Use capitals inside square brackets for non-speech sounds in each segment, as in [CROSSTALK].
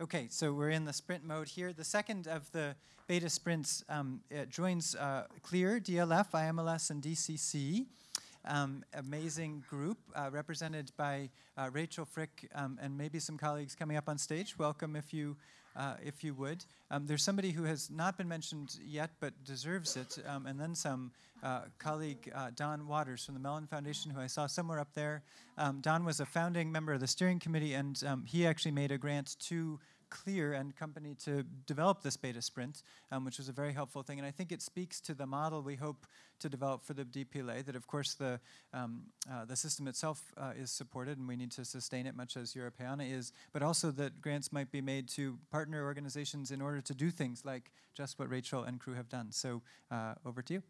Okay, so we're in the sprint mode here. The second of the beta sprints um, joins uh, CLIR, DLF, IMLS, and DCC. Um, amazing group uh, represented by uh, Rachel Frick um, and maybe some colleagues coming up on stage. Welcome if you uh, if you would. Um, there's somebody who has not been mentioned yet but deserves it, um, and then some. Uh, colleague uh, Don Waters from the Mellon Foundation, who I saw somewhere up there. Um, Don was a founding member of the steering committee, and um, he actually made a grant to CLIR and company to develop this beta sprint, um, which was a very helpful thing. And I think it speaks to the model we hope to develop for the DPLA, that of course the, um, uh, the system itself uh, is supported and we need to sustain it much as Europeana is, but also that grants might be made to partner organizations in order to do things like just what Rachel and crew have done. So uh, over to you.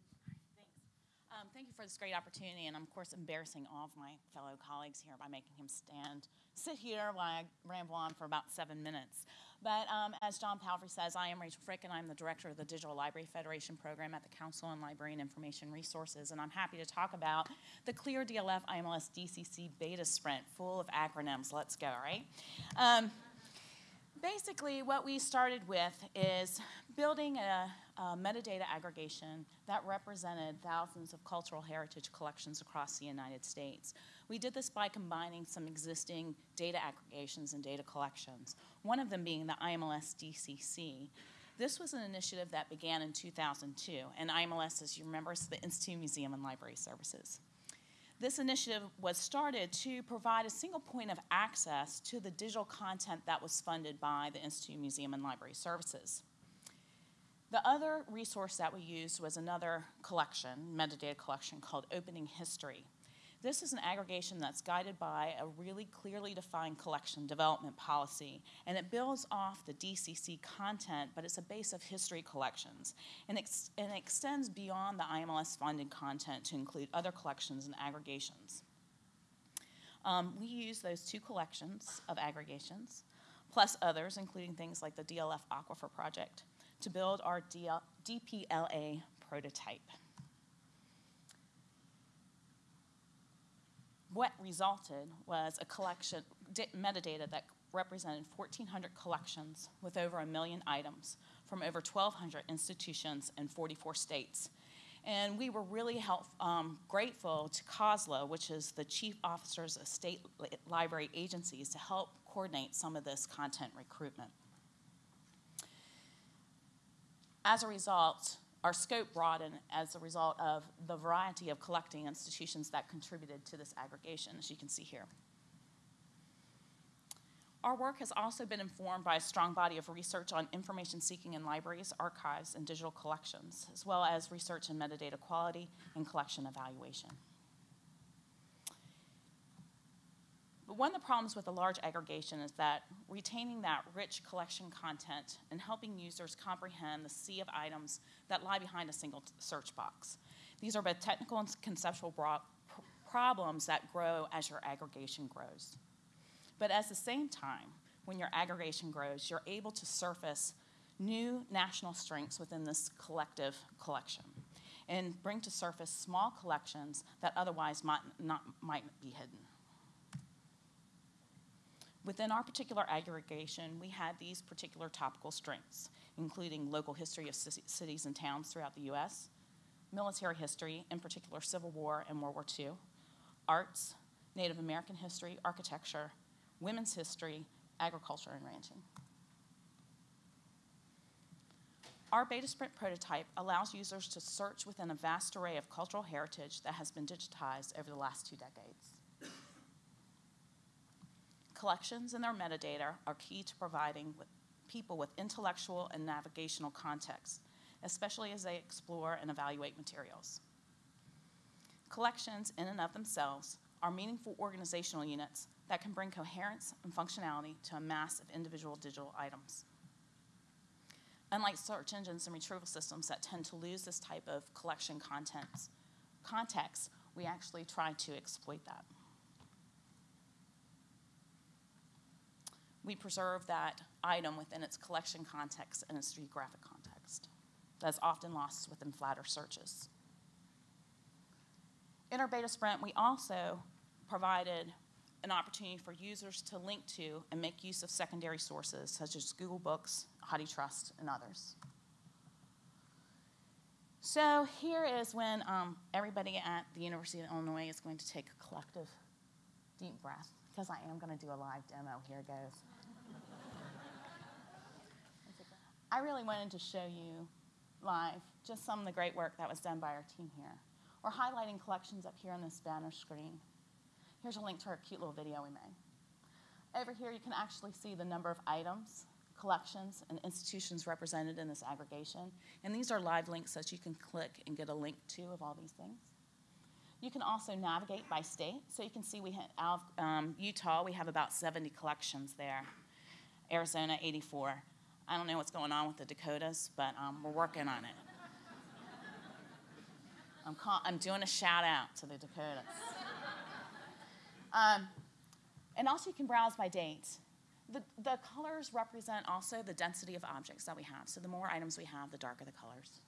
Um, thank you for this great opportunity, and I'm, of course, embarrassing all of my fellow colleagues here by making him stand, sit here while I ramble on for about seven minutes. But um, as John Palfrey says, I am Rachel Frick, and I'm the director of the Digital Library Federation program at the Council on Library and Information Resources. And I'm happy to talk about the CLIR DLF IMLS DCC beta sprint, full of acronyms. Let's go, right? Um, basically, what we started with is building a, a, metadata aggregation that represented thousands of cultural heritage collections across the United States. We did this by combining some existing data aggregations and data collections, one of them being the IMLS DCC. This was an initiative that began in 2002, and IMLS, as you remember, is the Institute Museum and Library Services. This initiative was started to provide a single point of access to the digital content that was funded by the Institute Museum and Library Services. The other resource that we used was another collection, metadata collection called Opening History. This is an aggregation that's guided by a really clearly defined collection development policy, and it builds off the DCC content, but it's a base of history collections, and, ex- and it extends beyond the IMLS funded content to include other collections and aggregations. Um, we use those two collections of aggregations, plus others, including things like the DLF Aquifer Project, to build our DPLA prototype. what resulted was a collection, metadata that represented 1,400 collections with over a million items from over 1,200 institutions in 44 states. And we were really help, um, grateful to COSLA, which is the chief officers of state library agencies, to help coordinate some of this content recruitment. As a result, our scope broadened as a result of the variety of collecting institutions that contributed to this aggregation, as you can see here. Our work has also been informed by a strong body of research on information seeking in libraries, archives, and digital collections, as well as research in metadata quality and collection evaluation. But one of the problems with a large aggregation is that retaining that rich collection content and helping users comprehend the sea of items that lie behind a single search box. These are both technical and conceptual problems that grow as your aggregation grows. But at the same time, when your aggregation grows, you're able to surface new national strengths within this collective collection and bring to surface small collections that otherwise might not might be hidden. Within our particular aggregation, we had these particular topical strengths, including local history of cities and towns throughout the US, military history, in particular Civil War and World War II, arts, Native American history, architecture, women's history, agriculture, and ranching. Our Beta Sprint prototype allows users to search within a vast array of cultural heritage that has been digitized over the last two decades. Collections and their metadata are key to providing people with intellectual and navigational context, especially as they explore and evaluate materials. Collections, in and of themselves, are meaningful organizational units that can bring coherence and functionality to a mass of individual digital items. Unlike search engines and retrieval systems that tend to lose this type of collection contents, context, we actually try to exploit that. We preserve that item within its collection context and its geographic context. That's often lost within flatter searches. In our beta sprint, we also provided an opportunity for users to link to and make use of secondary sources such as Google Books, HathiTrust, and others. So here is when um, everybody at the University of Illinois is going to take a collective deep breath, because I am going to do a live demo. Here goes. I really wanted to show you live just some of the great work that was done by our team here. We're highlighting collections up here on this banner screen. Here's a link to our cute little video we made. Over here, you can actually see the number of items, collections, and institutions represented in this aggregation. And these are live links that you can click and get a link to of all these things. You can also navigate by state. So you can see we have um, Utah, we have about 70 collections there. Arizona, 84. I don't know what's going on with the Dakotas, but um, we're working on it. [LAUGHS] I'm, call- I'm doing a shout out to the Dakotas. [LAUGHS] Um, and also, you can browse by date. The, the colors represent also the density of objects that we have. So, the more items we have, the darker the colors.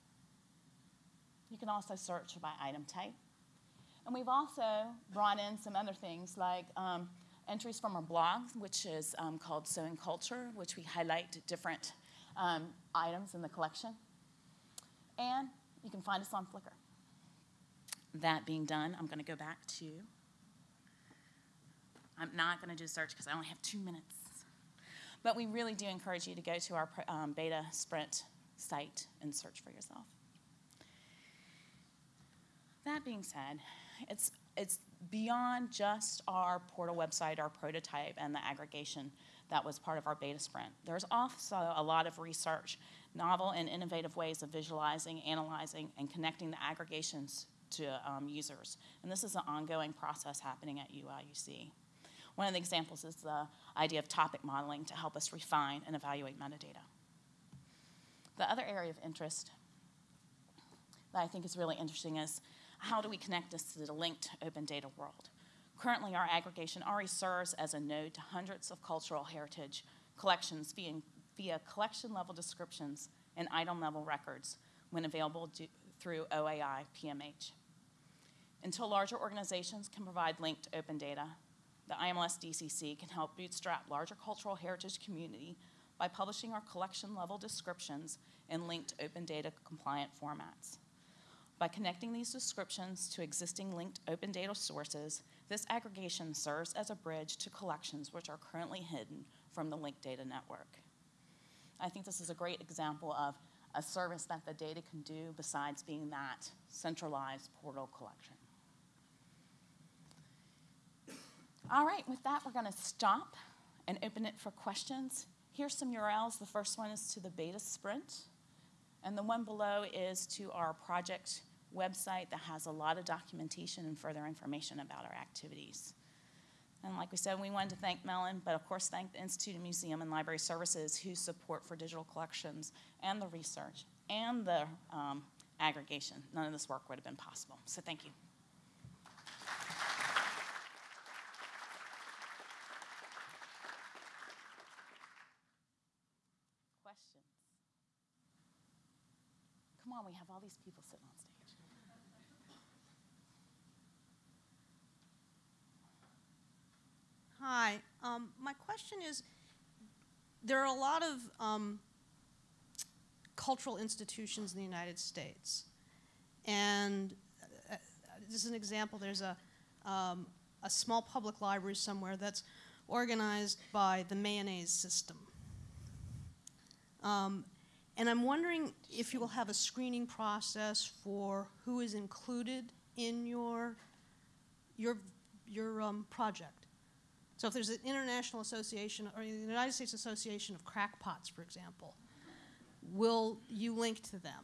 You can also search by item type. And we've also brought in some other things like um, entries from our blog, which is um, called Sewing Culture, which we highlight different um, items in the collection. And you can find us on Flickr. That being done, I'm going to go back to. I'm not going to do a search because I only have two minutes. But we really do encourage you to go to our um, beta sprint site and search for yourself. That being said, it's, it's beyond just our portal website, our prototype, and the aggregation that was part of our beta sprint. There's also a lot of research, novel and innovative ways of visualizing, analyzing, and connecting the aggregations to um, users. And this is an ongoing process happening at UIUC. One of the examples is the idea of topic modeling to help us refine and evaluate metadata. The other area of interest that I think is really interesting is how do we connect this to the linked open data world? Currently, our aggregation already serves as a node to hundreds of cultural heritage collections via, via collection level descriptions and item level records when available do, through OAI PMH. Until larger organizations can provide linked open data, the IMLS DCC can help bootstrap larger cultural heritage community by publishing our collection level descriptions in linked open data compliant formats. By connecting these descriptions to existing linked open data sources, this aggregation serves as a bridge to collections which are currently hidden from the linked data network. I think this is a great example of a service that the data can do besides being that centralized portal collection. All right, with that, we're going to stop and open it for questions. Here's some URLs. The first one is to the beta sprint, and the one below is to our project website that has a lot of documentation and further information about our activities. And like we said, we wanted to thank Mellon, but of course, thank the Institute of Museum and Library Services whose support for digital collections and the research and the um, aggregation. None of this work would have been possible. So thank you. Questions? Come on, we have all these people sitting on stage. Hi. Um, my question is there are a lot of um, cultural institutions in the United States. And uh, this is an example there's a, um, a small public library somewhere that's organized by the mayonnaise system. Um, and I'm wondering if you will have a screening process for who is included in your, your, your um, project. So if there's an international association or the United States Association of Crackpots, for example, will you link to them?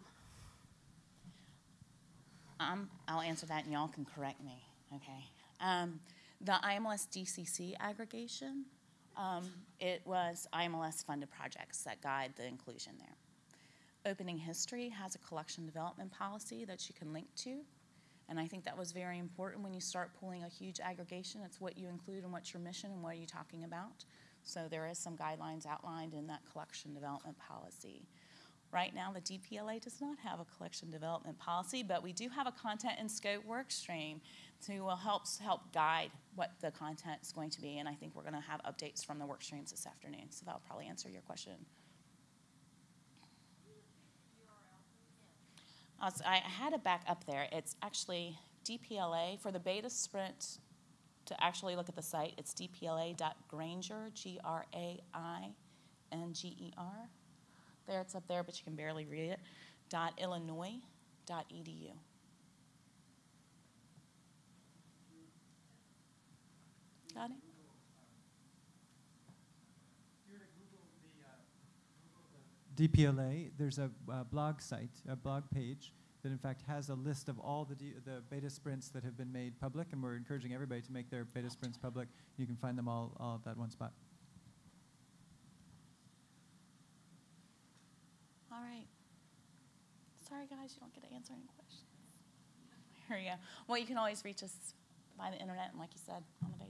Um, I'll answer that and y'all can correct me, okay? Um, the IMLS DCC aggregation, um, it was IMLS funded projects that guide the inclusion there. Opening History has a collection development policy that you can link to. And I think that was very important when you start pulling a huge aggregation. It's what you include and what's your mission and what are you talking about. So there is some guidelines outlined in that collection development policy. Right now, the DPLA does not have a collection development policy, but we do have a content and scope work stream to uh, help help guide what the content is going to be. And I think we're going to have updates from the work streams this afternoon. So that'll probably answer your question. I had it back up there. It's actually DPLA for the beta sprint. To actually look at the site, it's dpla.grainger, G R A I N G E R. There, it's up there, but you can barely read it. Dot Illinois. Dot edu. Got it? DPLA, there's a uh, blog site, a blog page that in fact has a list of all the, D- the beta sprints that have been made public, and we're encouraging everybody to make their beta sprints public. You can find them all, all at that one spot. All right. Sorry, guys, you don't get to answer any questions. [LAUGHS] Here we go. Well, you can always reach us by the internet, and like you said, on the